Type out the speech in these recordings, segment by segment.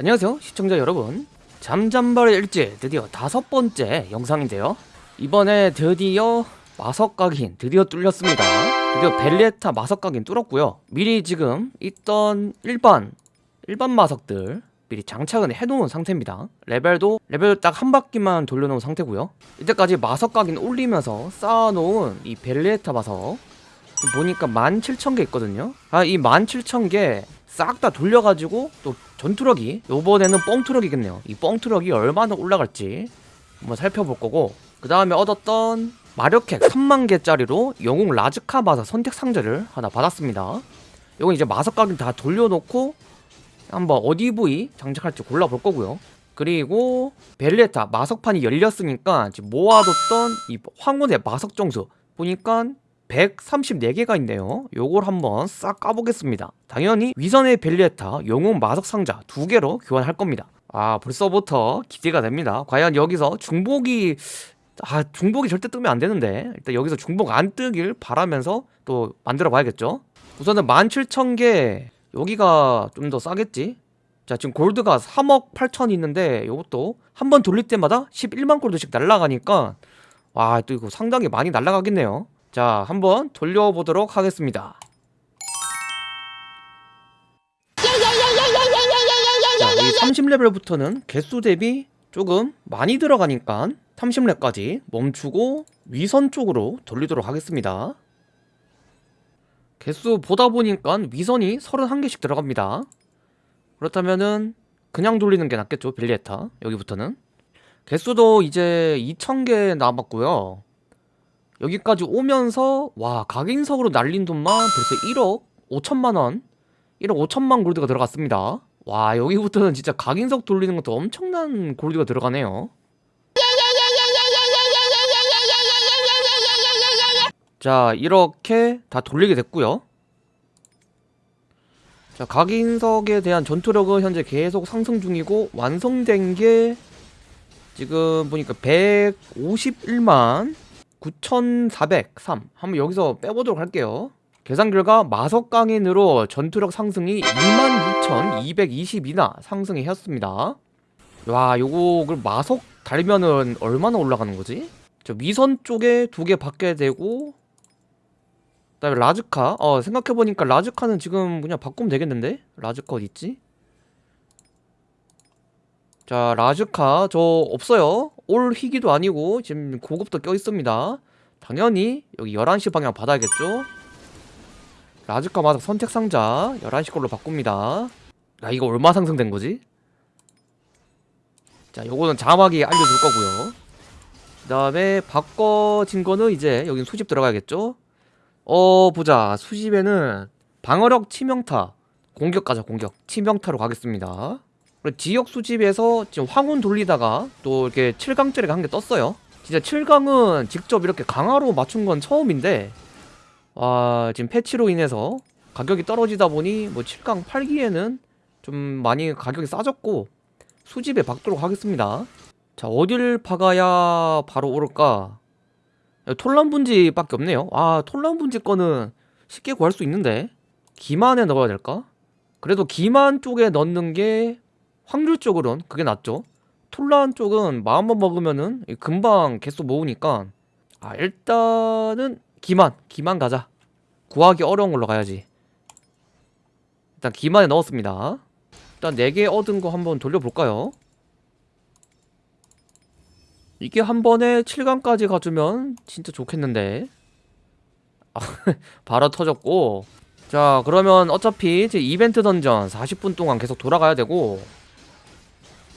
안녕하세요 시청자 여러분. 잠잠발의 일지 드디어 다섯 번째 영상인데요. 이번에 드디어 마석각인 드디어 뚫렸습니다. 드디어 벨레타 마석각인 뚫었고요. 미리 지금 있던 일반 일반 마석들 미리 장착은 해놓은 상태입니다. 레벨도 레벨 딱 한 바퀴만 돌려놓은 상태고요. 이때까지 마석각인 올리면서 쌓아놓은 이 벨레타 마석 보니까 17,000개 있거든요. 아이 17,000개 싹 다 돌려가지고 또 전투력이 요번에는 뻥투력이겠네요. 이 뻥투력이 얼마나 올라갈지 한번 살펴볼 거고 그 다음에 얻었던 마력핵 3만개짜리로 영웅 라즈카 마사 선택 상자를 하나 받았습니다. 요건 이제 마석각을 다 돌려놓고 한번 어디 부위 장착할지 골라볼 거고요. 그리고 벨레타 마석판이 열렸으니까 지금 모아뒀던 이 황혼의 마석 정수. 보니까 134개가 있네요. 요걸 한번 싹 까보겠습니다. 당연히 위선의 벨리에타 영웅 마석 상자 두 개로 교환할 겁니다. 아 벌써부터 기대가 됩니다. 과연 여기서 중복이 아 중복이 절대 뜨면 안 되는데 일단 여기서 중복 안 뜨길 바라면서 또 만들어 봐야겠죠? 우선은 17,000개 여기가 좀 더 싸겠지? 자 지금 골드가 3억 8천 있는데 요것도 한 번 돌릴 때마다 11만 골드씩 날라가니까 와 또 이거 상당히 많이 날라가겠네요 자 한번 돌려보도록 하겠습니다. 자, 이 30레벨부터는 개수 대비 조금 많이 들어가니까 30렙까지 멈추고 위선 쪽으로 돌리도록 하겠습니다. 개수 보다 보니까 위선이 31개씩 들어갑니다. 그렇다면은 그냥 돌리는 게 낫겠죠 빌리에타? 여기부터는? 개수도 이제 2000개 남았고요 여기까지 오면서 와 각인석으로 날린 돈만 벌써 1억 5천만원 1억 5천만 골드가 들어갔습니다. 와 여기부터는 진짜 각인석 돌리는 것도 엄청난 골드가 들어가네요. 자 이렇게 다 돌리게 됐고요. 자 각인석에 대한 전투력은 현재 계속 상승 중이고 완성된 게 지금 보니까 151만 9403 한번 여기서 빼보도록 할게요 계산 결과 마석강인으로 전투력 상승이 26,222나 상승이 했습니다 와 요거 그 마석 달면은 얼마나 올라가는 거지? 저 위선 쪽에 두 개 받게 되고 그다음에 라즈카 어 생각해보니까 라즈카는 지금 그냥 바꾸면 되겠는데? 라즈카 어디 있지? 자 라즈카 저 없어요. 올 희기도 아니고 지금 고급도 껴있습니다. 당연히 여기 11시 방향 받아야겠죠? 라즈카 마석 선택 상자 11시 걸로 바꿉니다. 야 이거 얼마 상승된 거지? 자 요거는 자막이 알려줄 거고요. 그 다음에 바꿔진 거는 이제 여기 수집 들어가야겠죠? 어 보자. 수집에는 방어력 치명타 공격 가자 공격. 치명타로 가겠습니다 지역 수집에서 지금 황혼 돌리다가 또 이렇게 7강짜리가 한 개 떴어요. 진짜 7강은 직접 이렇게 강화로 맞춘 건 처음인데 와 지금 패치로 인해서 가격이 떨어지다 보니 뭐 7강 팔기에는 좀 많이 가격이 싸졌고 수집에 박도록 하겠습니다. 자 어딜 박아야 바로 오를까? 톨란 분지 밖에 없네요. 아 톨란 분지 거는 쉽게 구할 수 있는데 기만에 넣어야 될까? 그래도 기만 쪽에 넣는 게 확률 적으론 그게 낫죠. 톨란 쪽은 마음만 먹으면은 금방 개수 모으니까 아 일단은 기만 기만 가자. 구하기 어려운 걸로 가야지. 일단 기만에 넣었습니다. 일단 4개 얻은 거 한번 돌려볼까요? 이게 한 번에 7강까지 가주면 진짜 좋겠는데. 아, 바로 터졌고. 자 그러면 어차피 제 이벤트 던전 40분 동안 계속 돌아가야 되고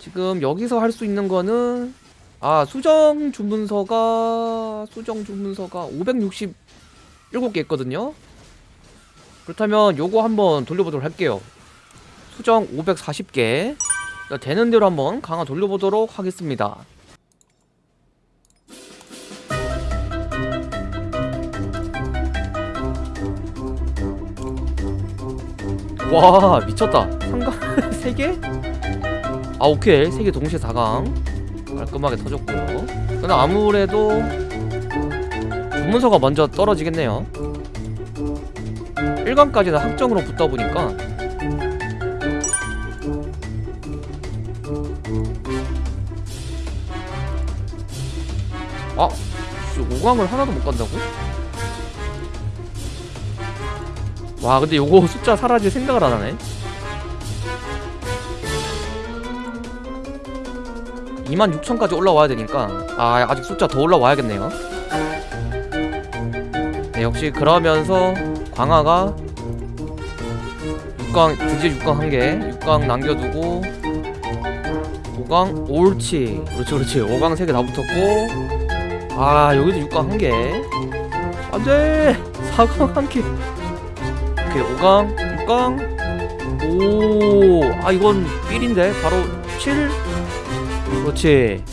지금 여기서 할 수 있는 거는 아 수정 주문서가 수정 주문서가 567개 있거든요. 그렇다면 요거 한번 돌려보도록 할게요. 수정 540개. 되는 대로 한번 강화 돌려보도록 하겠습니다. 와 미쳤다. 상강 3개? 아 오케이 3개 동시에 4강 깔끔하게 터졌고요 근데 아무래도 주문서가 먼저 떨어지겠네요 1강까지는 확정으로 붙다 보니까 아, 씨, 5강을 하나도 못 간다고? 와, 근데 요거 숫자 사라질 생각을 안 하네. 26,000까지 올라와야 되니까 아 아직 숫자 더 올라와야겠네요. 네 역시 그러면서 광화가 6강 드디어 6강 한개 6강 남겨두고 5강 옳지 그렇지 그렇지. 5강 3개 다 붙었고. 아 여기도 6강 한개. 안돼! 4강 한개. 오케이 5강 6강 오아 이건 삘인데? 바로 7 그렇지.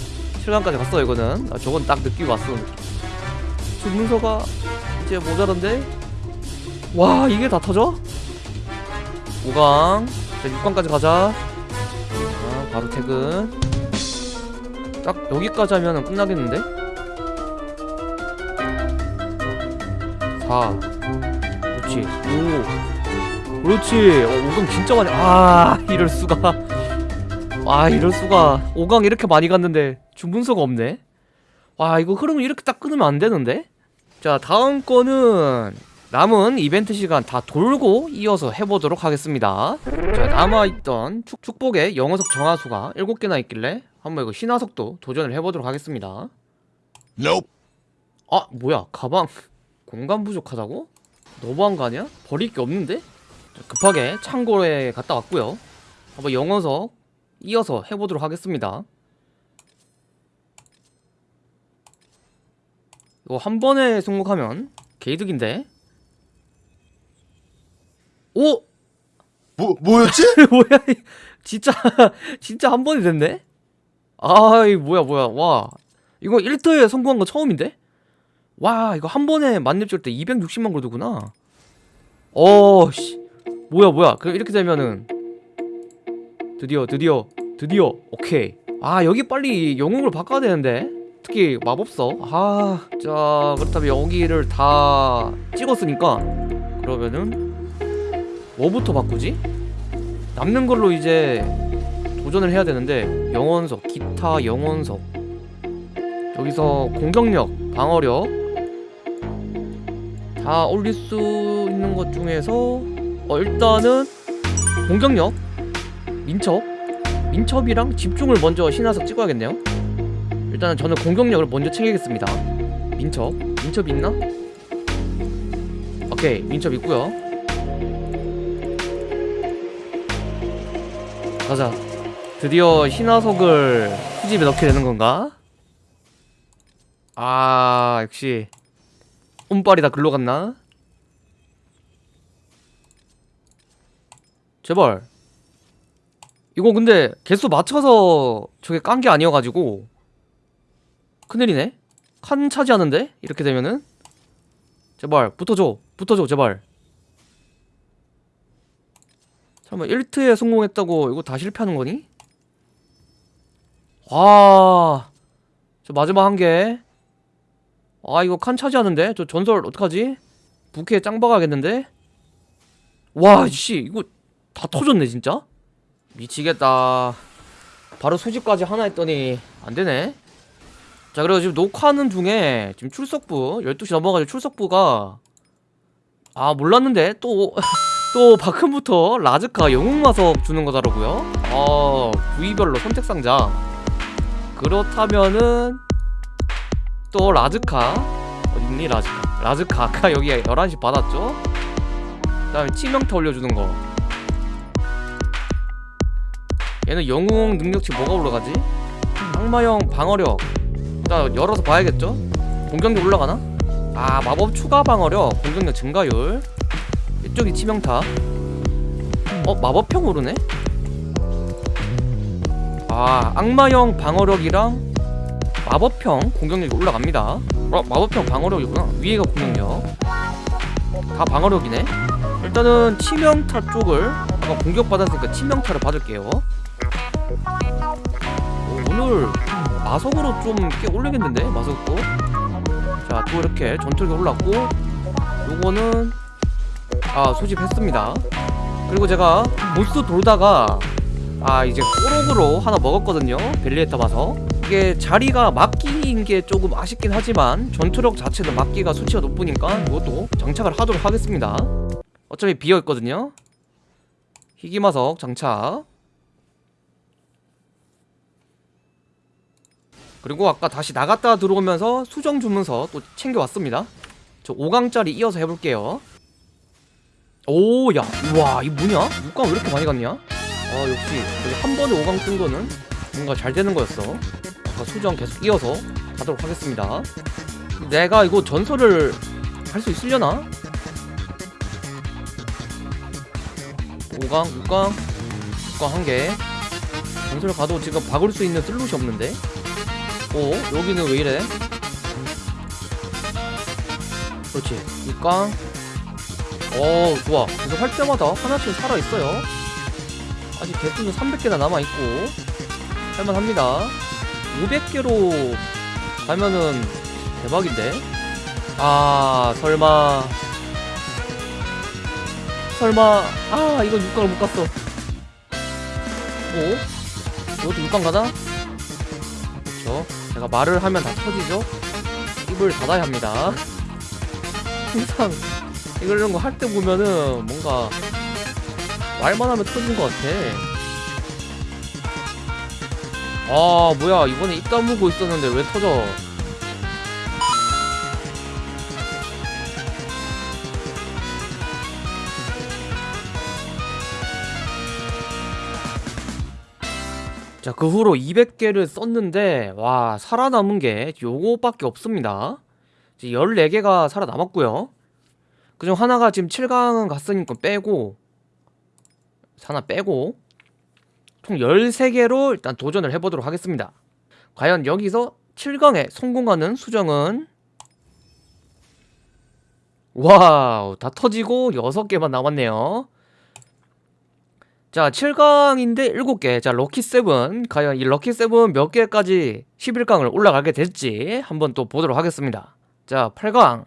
7강까지 갔어 이거는. 아, 저건 딱 느끼고 왔어. 주문서가 이제 모자란데? 와 이게 다 터져? 5강. 자 6강까지 가자. 자 바로 퇴근. 딱 여기까지 하면 끝나겠는데? 4 그렇지. 5 그렇지. 어, 5강 진짜 많이 아 이럴 수가 아 이럴 수가 5강 이렇게 많이 갔는데 주문서가 없네 와 이거 흐름을 이렇게 딱 끊으면 안 되는데 자 다음 거는 남은 이벤트 시간 다 돌고 이어서 해보도록 하겠습니다 자 남아있던 축, 축복의 영어석 정화수가 7개나 있길래 한번 이거 신화석도 도전을 해보도록 하겠습니다 Nope. 아 뭐야 가방 공간 부족하다고? 너무한 거 아니야? 버릴 게 없는데? 자, 급하게 창고에 갔다 왔고요 한번 영어석 이어서 해보도록 하겠습니다 이거 한 번에 성공하면 개이득인데 오! 뭐 뭐였지? 뭐야 이- 진짜 진짜 한 번에 됐네? 아이 뭐야 뭐야 와 이거 1터에 성공한 거 처음인데? 와 이거 한 번에 만렙 줄 때 260만 골드구나 어씨 뭐야 뭐야 그럼 이렇게 되면은 드디어 드디어 드디어. 오케이. 아 여기 빨리 영웅을 바꿔야 되는데. 특히 마법서 아자 그렇다면 여기를 다 찍었으니까 그러면은 뭐부터 바꾸지? 남는 걸로 이제 도전을 해야 되는데 영원석, 기타 영원석. 여기서 공격력, 방어력. 다 올릴 수 있는 것 중에서 어 일단은 공격력, 민첩? 민첩이랑 집중을 먼저 신화석 찍어야겠네요. 일단은 저는 공격력을 먼저 챙기겠습니다. 민첩, 민첩 있나? 오케이 민첩 있고요. 가자. 드디어 신화석을 수집에 넣게 되는 건가? 아 역시. 운빨이 다 글로 갔나? 제발 이거 근데 개수 맞춰서 저게 깐 게 아니어가지고 큰일이네 칸 차지하는데? 이렇게 되면은 제발 붙어줘 붙어줘 제발 잠깐만 1트에 성공했다고 이거 다 실패하는 거니? 와, 저 마지막 한 개. 아 이거 칸 차지하는데 저 전설 어떡하지? 부캐 짱 박아야겠는데? 와, 씨 이거 다 터졌네 진짜. 미치겠다. 바로 소집까지 하나 했더니 안 되네. 자 그리고 지금 녹화하는 중에 지금 출석부 12시 넘어가지고 출석부가 아 몰랐는데 또 또 바큼부터 라즈카 영웅마석 주는 거더라고요? 어 부위별로 선택상자. 그렇다면은 또 라즈카. 어딨니 라즈카? 라즈카. 아까 여기 11시 받았죠? 그 다음에 치명타 올려주는 거 얘는 영웅 능력치 뭐가 올라가지? 악마형 방어력 일단 열어서 봐야겠죠? 공격력 올라가나? 아 마법 추가 방어력 공격력 증가율 이쪽이 치명타 어? 마법형 오르네? 아 악마형 방어력이랑 마법형 공격력이 올라갑니다 어? 마법형 방어력이구나 위에가 공격력 다 방어력이네 일단은 치명타 쪽을 아까 공격받았으니까 치명타를 받을게요 오, 오늘 마석으로 좀 꽤 올리겠는데 마석도? 자 또 이렇게 전투력이 올랐고 요거는 아 소집했습니다. 그리고 제가 보스 돌다가 아 이제 꼬록으로 하나 먹었거든요 벨리에타 봐서 이게 자리가 막기인 게 조금 아쉽긴 하지만 전투력 자체는 막기가 수치가 높으니까 이것도 장착을 하도록 하겠습니다. 어차피 비어있거든요. 희귀마석 장착 그리고 아까 다시 나갔다 들어오면서 수정 주문서 또 챙겨왔습니다 저 5강짜리 이어서 해볼게요 오야 우와 이 뭐냐? 6강 왜 이렇게 많이 갔냐? 아 역시 여기 한 번에 5강 뜬 거는 뭔가 잘 되는 거였어 아까 수정 계속 이어서 가도록 하겠습니다 내가 이거 전설을 할 수 있으려나? 5강 6강 6강 한개 전설 가도 지금 박을 수 있는 슬롯이 없는데 오 여기는 왜 이래? 그렇지. 6강 어 좋아. 계속 할 때마다 하나씩 살아있어요. 아직 개수는 300개나 남아있고. 할만합니다. 500개로 가면은 대박인데? 아 설마. 설마. 아 이거 6강을 못 갔어. 오? 이것도 6강 가나? 그렇죠 제가 말을 하면 다 터지죠 입을 닫아야 합니다 항상 이런 거 할 때 보면은 뭔가 말만 하면 터지는 것 같아. 아 뭐야 이번에 입 다물고 있었는데 왜 터져? 자, 그 후로 200개를 썼는데, 와, 살아남은 게 요거밖에 없습니다. 이제 14개가 살아남았고요. 그중 하나가 지금 7강은 갔으니까 빼고 하나 빼고 총 13개로 일단 도전을 해보도록 하겠습니다 과연 여기서 7강에 성공하는 수정은 wow 다 터지고 6개만 남았네요 자 7강인데 7개. 자 lucky 7 과연 이 lucky 7 몇 개까지 11강을 올라가게 될지 한번 또 보도록 하겠습니다. 자 8강.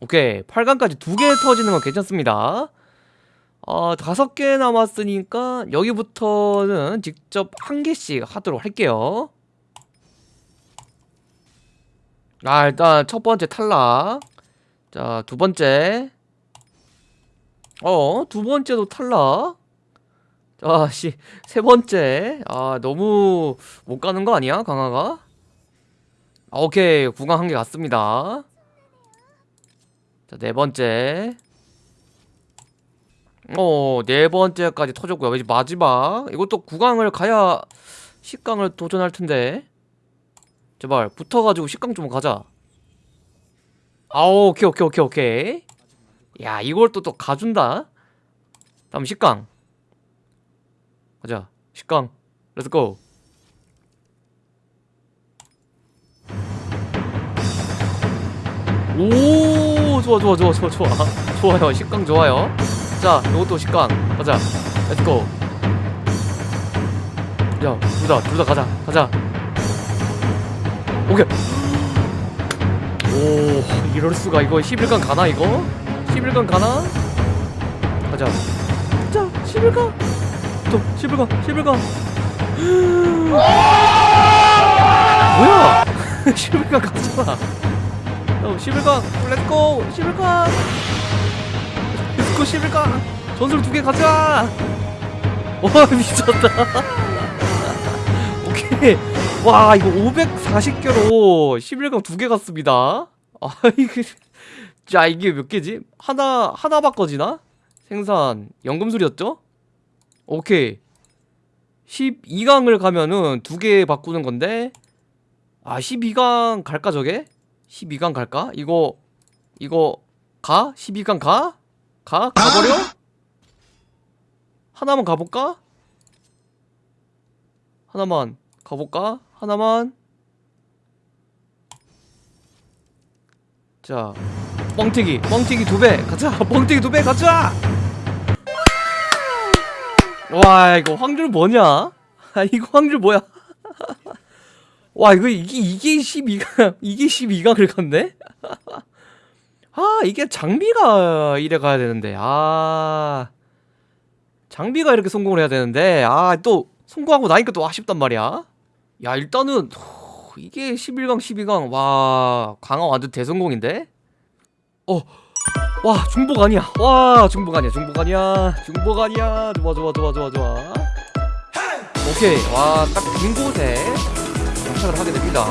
오케이. 8강까지 두 개 터지는 건 괜찮습니다. 어, 다섯 개 남았으니까 여기부터는 직접 한 개씩 하도록 할게요. 아 일단 첫 번째 탈락. 자 두 번째 어 두 번째도 탈락 자씨세 번째 아 너무 못 가는 거 아니야 강화가 아, 오케이 구강 한 개 갔습니다 자, 네 번째. 어, 네 번째까지 터졌고요. 이제 마지막. 이것도 9강을 가야 10강을 도전할 텐데. 제발, 붙어가지고 10강 좀 가자. 아, 오케이, 오케이, 오케이, 오케이. 야, 이걸 또, 또 가준다. 다음 10강. 가자. 10강. let's go. 오 좋아 좋아 좋아 좋아 좋아. 좋아요. 십강 좋아요. 자 이것도 십강. 가자. let's go 야둘 다 둘 다 가자. 가자. 오케이. 오 이럴 수가. 이거 11강 가나 이거 11강 가나? 가자. 자 11강? 또 11강 11강. 뭐야? 11강 가잖아. 어, 11강 let's go 11강. let's go 11강. 전술 두 개 가자. 와 미쳤다. 오케이. 와 이거 540개로 11강 두 개 갔습니다. 아 이게 자 이게 몇 개지? 하나 하나 바꿔지나? 생산 연금술이었죠? 오케이 12강을 가면은 두 개 바꾸는 건데 아 12강 갈까 저게? 12강 갈까? 이거 이거 가? 12강 가? 가? 가버려? 하나만 가볼까? 하나만 가볼까? 하나만 자 뻥튀기 뻥튀기 두 배 가자 뻥튀기 두 배 가자 와 이거 확률 뭐냐? 아 이거 확률 뭐야? 와 이거 이게 이게 12강 이게 12강을 갔네? 아 이게 장비가 이래 가야 되는데 아 장비가 이렇게 성공을 해야 되는데 아 또 성공하고 나니까 또 아쉽단 말이야 야 일단은 호, 이게 11강 12강 와 강화 완전 대성공인데 어 와 중복 아니야. 와 중복 아니야 중복 아니야 중복 아니야. 좋아 좋아 좋아 좋아 좋아. 오케이. 와 딱 빈 곳에 정착을 하게 됩니다.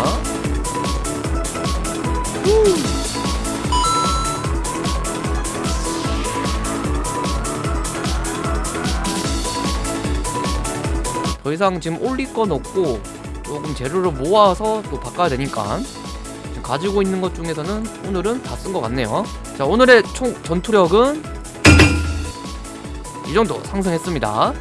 더 이상 지금 올릴 건 없고 조금 재료를 모아서 또 바꿔야 되니까 가지고 있는 것 중에서는 오늘은 다 쓴 것 같네요. 자 오늘의 총 전투력은 이 정도 상승했습니다